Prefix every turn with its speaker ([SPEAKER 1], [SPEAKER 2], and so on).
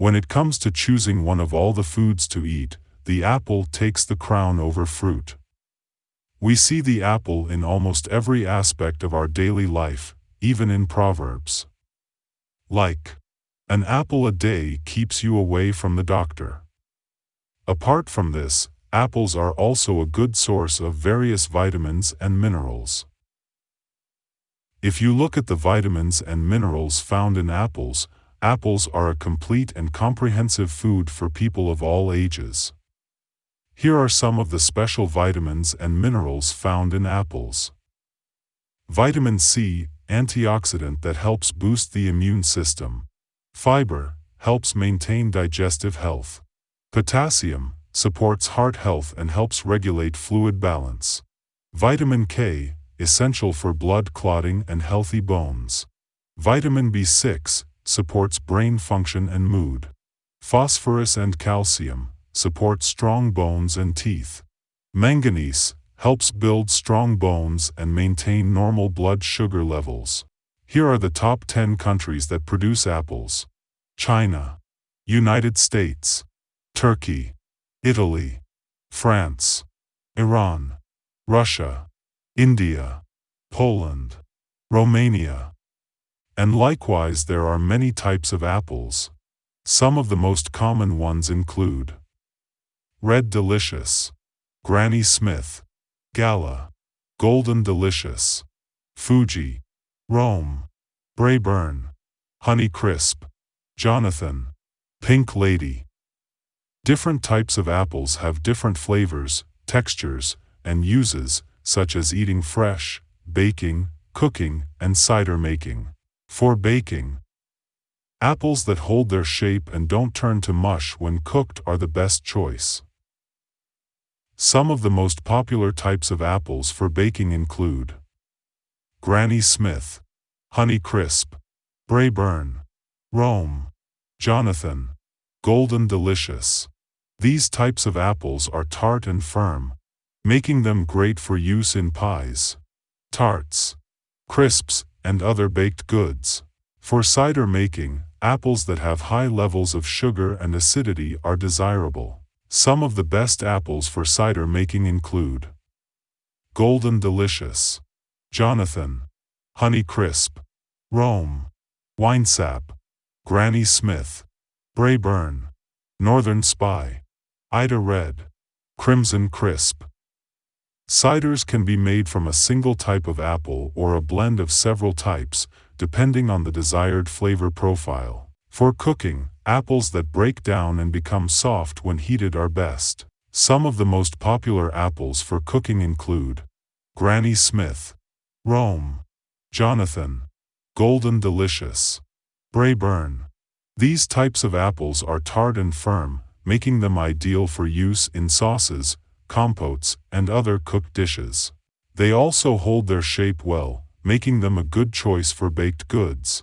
[SPEAKER 1] When it comes to choosing one of all the foods to eat, the apple takes the crown over fruit. We see the apple in almost every aspect of our daily life, even in Proverbs. Like, an apple a day keeps you away from the doctor. Apart from this, apples are also a good source of various vitamins and minerals. If you look at the vitamins and minerals found in apples, apples are a complete and comprehensive food for people of all ages. Here are some of the special vitamins and minerals found in apples. Vitamin C, antioxidant that helps boost the immune system. Fiber, helps maintain digestive health. Potassium, supports heart health and helps regulate fluid balance. Vitamin K, essential for blood clotting and healthy bones. Vitamin B6, supports brain function and mood. Phosphorus and calcium, support strong bones and teeth. Manganese, helps build strong bones and maintain normal blood sugar levels. Here are the top 10 countries that produce apples. China, United States, Turkey, Italy, France, Iran, Russia, India, Poland, Romania. And likewise there are many types of apples. Some of the most common ones include Red Delicious, Granny Smith, Gala, Golden Delicious, Fuji, Rome, Braeburn, Honey Crisp, Jonathan, Pink Lady. Different types of apples have different flavors, textures, and uses, such as eating fresh, baking, cooking, and cider making. For baking, apples that hold their shape and don't turn to mush when cooked are the best choice. Some of the most popular types of apples for baking include Granny Smith, Honey Crisp, Braeburn, Rome, Jonathan, Golden Delicious. These types of apples are tart and firm, making them great for use in pies, tarts, crisps, and other baked goods. For cider making, apples that have high levels of sugar and acidity are desirable. Some of the best apples for cider making include Golden Delicious, Jonathan, Honey Crisp, Rome, Winesap, Granny Smith, Braeburn, Northern Spy, Ida Red, Crimson Crisp, Ciders can be made from a single type of apple or a blend of several types, depending on the desired flavor profile. For cooking, apples that break down and become soft when heated are best. Some of the most popular apples for cooking include Granny Smith, Rome, Jonathan, Golden Delicious, Braeburn. These types of apples are tart and firm, making them ideal for use in sauces, compotes, and other cooked dishes. They also hold their shape well, making them a good choice for baked goods.